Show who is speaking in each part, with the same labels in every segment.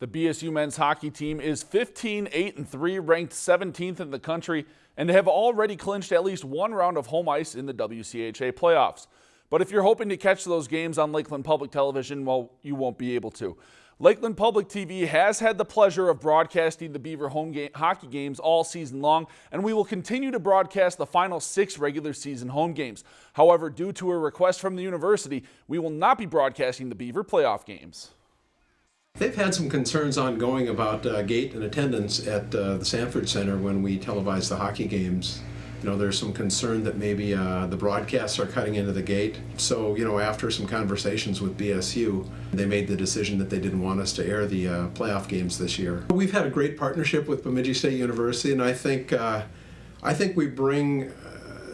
Speaker 1: The BSU men's hockey team is 15 8 and 3, ranked 17th in the country, and have already clinched at least one round of home ice in the WCHA playoffs. But if you're hoping to catch those games on Lakeland Public Television, well, you won't be able to. Lakeland Public TV has had the pleasure of broadcasting the Beaver home game, hockey games all season long, and we will continue to broadcast the final six regular season home games. However, due to a request from the university, we will not be broadcasting the Beaver playoff games.
Speaker 2: They've had some concerns ongoing about uh, gate and attendance at uh, the Sanford Center when we televise the hockey games. You know, there's some concern that maybe uh, the broadcasts are cutting into the gate. So, you know, after some conversations with BSU, they made the decision that they didn't want us to air the uh, playoff games this year. We've had a great partnership with Bemidji State University, and I think uh, I think we bring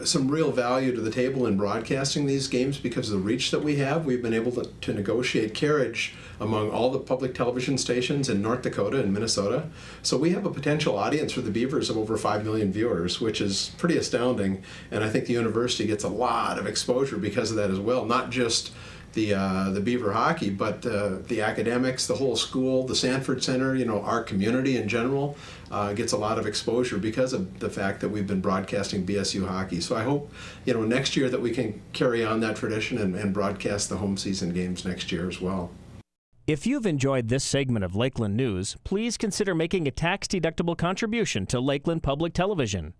Speaker 2: some real value to the table in broadcasting these games because of the reach that we have. We've been able to, to, negotiate carriage among all the public television stations in North Dakota and Minnesota. So we have a potential audience for the Beavers of over 5 million viewers, which is pretty astounding. And I think the university gets a lot of exposure because of that as well, not just the uh, the Beaver hockey, but uh, the academics, the whole school, the Sanford Center, you know, our community in general uh, gets a lot of exposure because of the fact that we've been broadcasting BSU hockey. So I hope, you know, next year that we can carry on that tradition and, and broadcast the home season games next year as well.
Speaker 3: If you've enjoyed this segment of Lakeland News, please consider making a tax-deductible contribution to Lakeland Public Television.